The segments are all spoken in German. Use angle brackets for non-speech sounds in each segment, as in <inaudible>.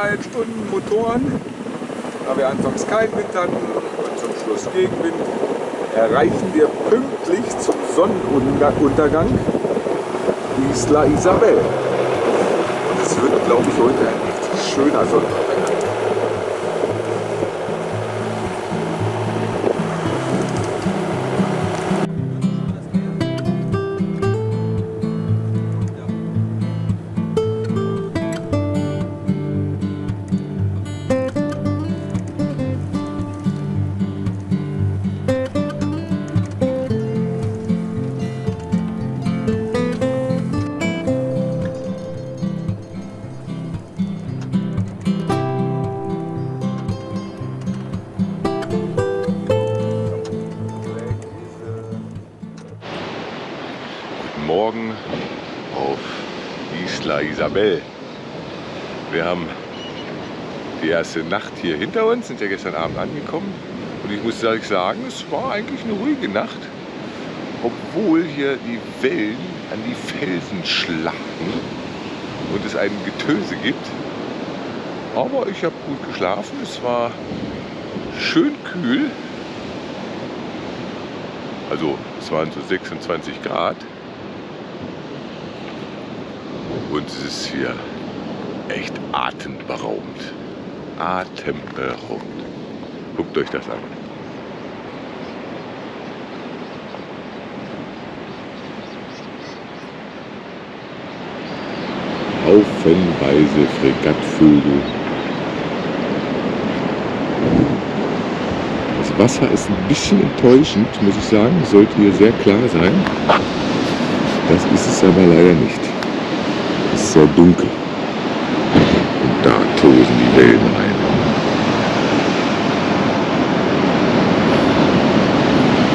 11,5 Stunden Motoren, da wir anfangs keinen Wind hatten und zum Schluss Gegenwind, erreichen wir pünktlich zum Sonnenuntergang Isla Isabel. Und es wird, glaube ich, heute ein richtig schöner Sonnenuntergang. Isabel. Wir haben die erste Nacht hier hinter uns, sind ja gestern Abend angekommen. Und ich muss ehrlich sagen, es war eigentlich eine ruhige Nacht. Obwohl hier die Wellen an die Felsen schlagen und es ein Getöse gibt. Aber ich habe gut geschlafen. Es war schön kühl. Also es waren so 26 Grad. Und es ist hier echt atemberaubend. Atemberaubend. Guckt euch das an. Haufenweise Fregattvögel. Das Wasser ist ein bisschen enttäuschend, muss ich sagen. Sollte hier sehr klar sein. Das ist es aber leider nicht. Es ist sehr dunkel. Und da tosen die Wellen rein.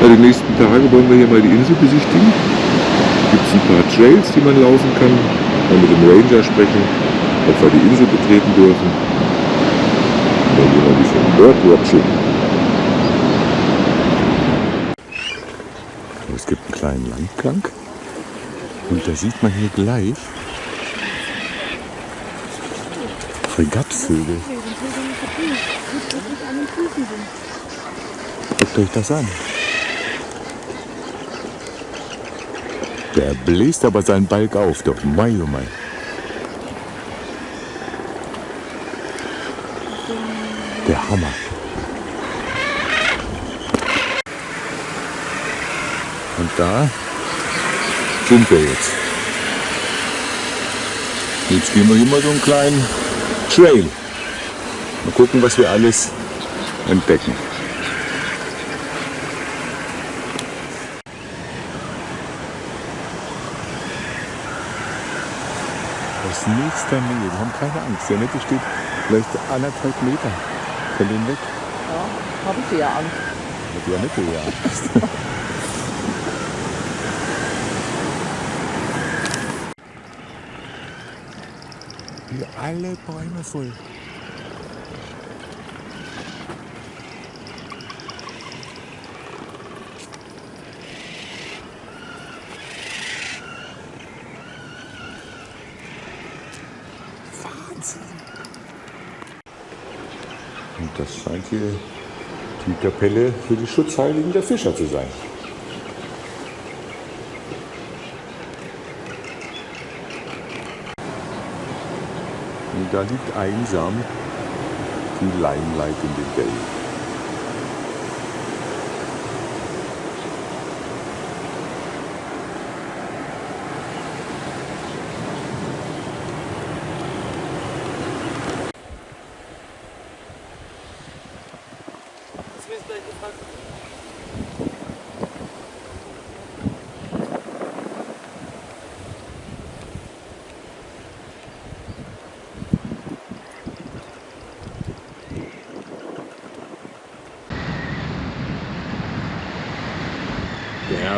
Ja, die nächsten Tage wollen wir hier mal die Insel besichtigen. Gibt es ein paar Trails, die man laufen kann. Mal mit dem Ranger sprechen, ob wir die Insel betreten dürfen. Und dann gehen wir ein bisschen Birdwatching. Es gibt einen kleinen Landgang. Und da sieht man hier gleich Fregattvögel. Guckt euch das an. Der bläst aber seinen Balk auf, doch mei, oh mei. Der Hammer. Und da sind wir jetzt. Jetzt gehen wir mal so einen kleinen Trail. Mal gucken, was wir alles entdecken. Aus nächster Nähe, wir haben keine Angst. Der Nette steht vielleicht anderthalb Meter von denen weg. Ja, habe ich ja Angst. Hat die Annette ja Angst. <laughs> alle Bäume voll. Wahnsinn. Und das scheint hier die Kapelle für die Schutzheiligen der Fischer zu sein. Da liegt einsam die Limelight in den Wellen.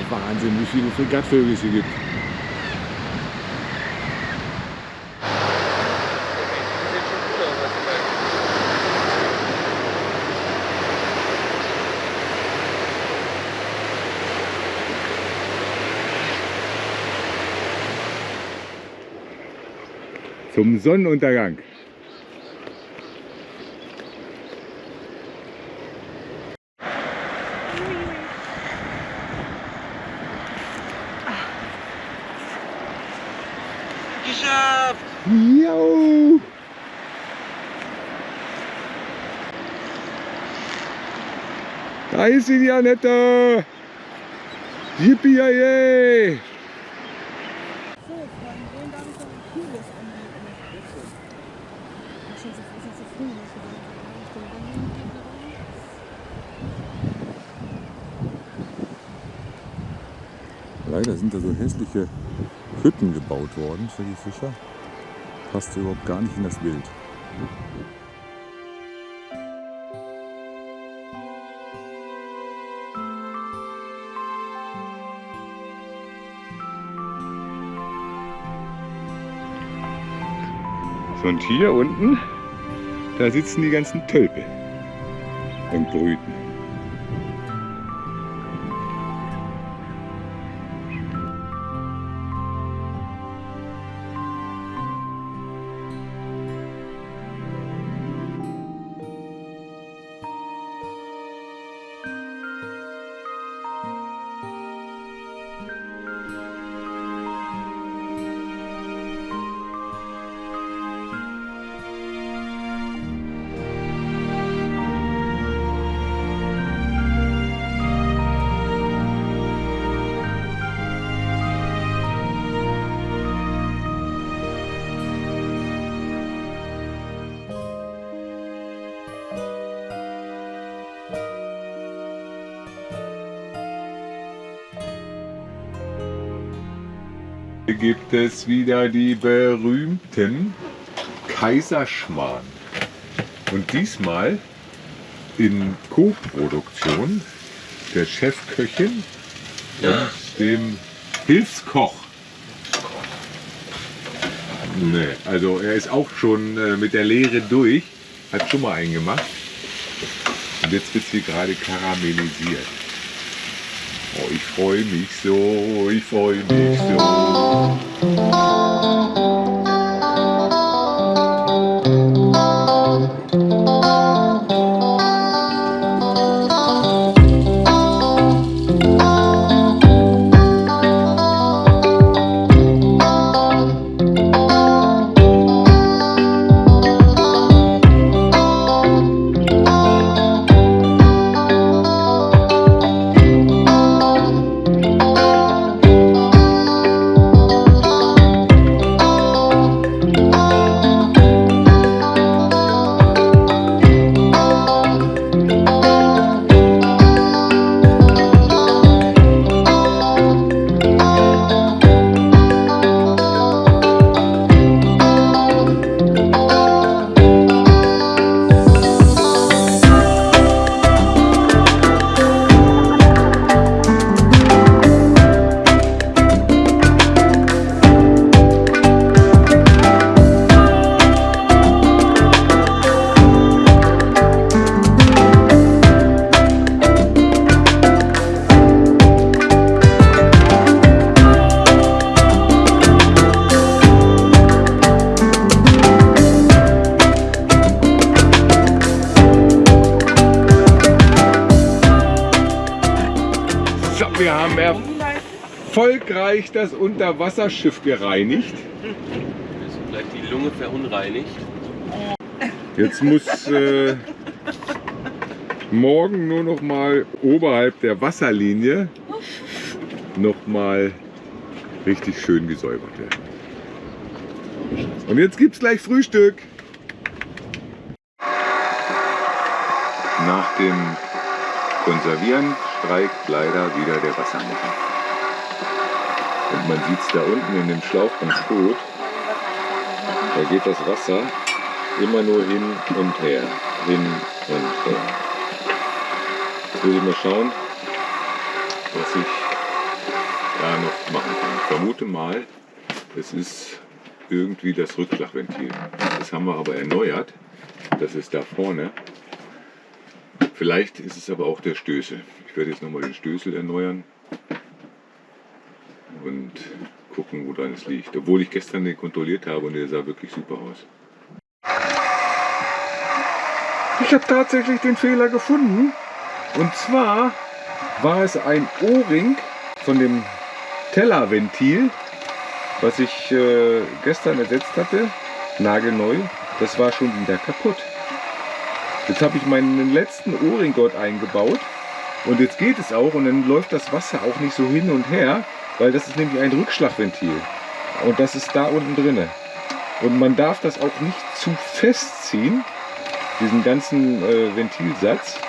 Wahnsinn, wie viele Fregattvögel es hier gibt. Zum Sonnenuntergang. Geschafft! Jo! Da ist sie, die Annette! Yippie, yay! So, Freunde, vielen Dank für die Kühles und die Ist schon so, ist schon so früh, dass wir dann Richtung Berlin gehen wollen. Leider sind da so hässliche Hütten gebaut worden für die Fischer. Passt überhaupt gar nicht in das Bild. So, und hier unten, da sitzen die ganzen Tölpel und brüten. Gibt es wieder die berühmten Kaiserschmarrn. Und diesmal in Co-Produktion der Chefköchin und dem Hilfskoch. Nee, also er ist auch schon äh, mit der Lehre durch, hat schon mal einen gemacht. Und jetzt wird sie gerade karamellisiert. Oh, ich freue mich so, ich freue mich so. So, erfolgreich das Unterwasserschiff gereinigt. Ist vielleicht die Lunge verunreinigt. Jetzt muss äh, morgen nur noch mal oberhalb der Wasserlinie noch mal richtig schön gesäubert werden. Und jetzt gibt's gleich Frühstück. Nach dem Konservieren streikt leider wieder der Wassermotor. Und man sieht es da unten in dem Schlauch ganz gut. Da geht das Wasser immer nur hin und her, hin und her. Jetzt will ich mal schauen, dass ich da noch machen kann. Ich vermute mal, es ist irgendwie das Rückschlagventil. Das haben wir aber erneuert. Das ist da vorne. Vielleicht ist es aber auch der Stößel. Ich werde jetzt nochmal den Stößel erneuern und gucken, wo dran es liegt. Obwohl ich gestern den kontrolliert habe und der sah wirklich super aus. Ich habe tatsächlich den Fehler gefunden. Und zwar war es ein O-Ring von dem Tellerventil, was ich äh, gestern ersetzt hatte, nagelneu. Das war schon wieder kaputt. Jetzt habe ich meinen letzten O-Ring dort eingebaut und jetzt geht es auch und dann läuft das Wasser auch nicht so hin und her, weil das ist nämlich ein Rückschlagventil und das ist da unten drinne. Und man darf das auch nicht zu fest ziehen, diesen ganzen äh, Ventilsatz,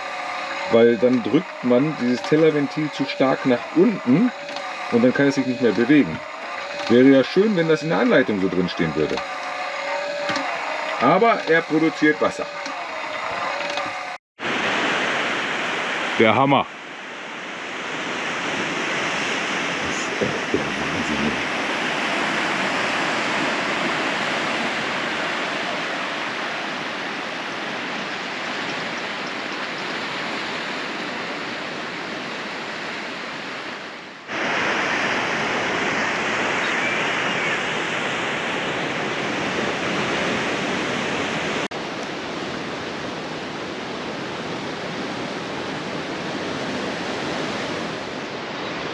weil dann drückt man dieses Tellerventil zu stark nach unten und dann kann es sich nicht mehr bewegen. Wäre ja schön, wenn das in der Anleitung so drin stehen würde. Aber er produziert Wasser. Der Hammer.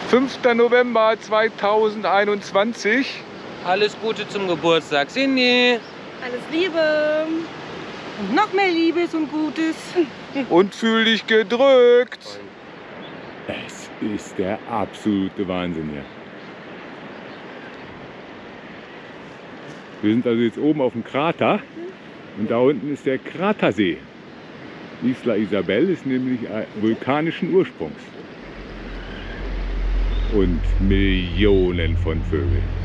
5. November 2021. Alles Gute zum Geburtstag, Cindy. Alles Liebe. Und noch mehr Liebes und Gutes. Und fühl dich gedrückt. Es ist der absolute Wahnsinn hier. Wir sind also jetzt oben auf dem Krater und da unten ist der Kratersee. Isla Isabel ist nämlich äh, vulkanischen Ursprungs. Und Millionen von Vögeln.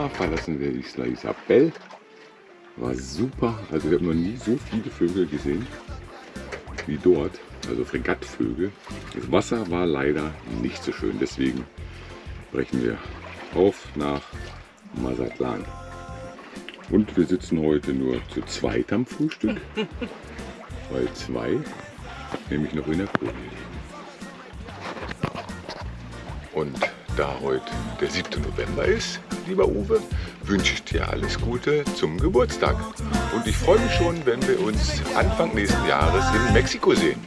November verlassen wir Isla Isabel. War super, also wir haben noch nie so viele Vögel gesehen wie dort, also Fregattvögel. Das Wasser war leider nicht so schön, deswegen brechen wir auf nach Mazatlan. Und wir sitzen heute nur zu zweit am Frühstück, <laughs> weil zwei nämlich noch in der Kohle liegen. Und da heute der 7. November ist, lieber Uwe, wünsche ich dir alles Gute zum Geburtstag. Und ich freue mich schon, wenn wir uns Anfang nächsten Jahres in Mexiko sehen.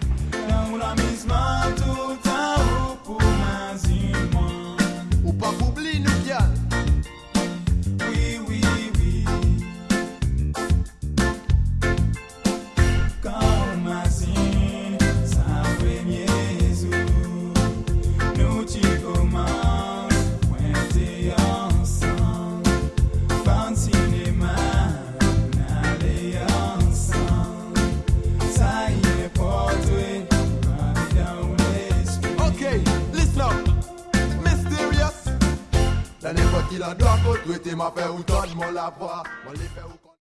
Ma fait ou tonne mon la Moi les fait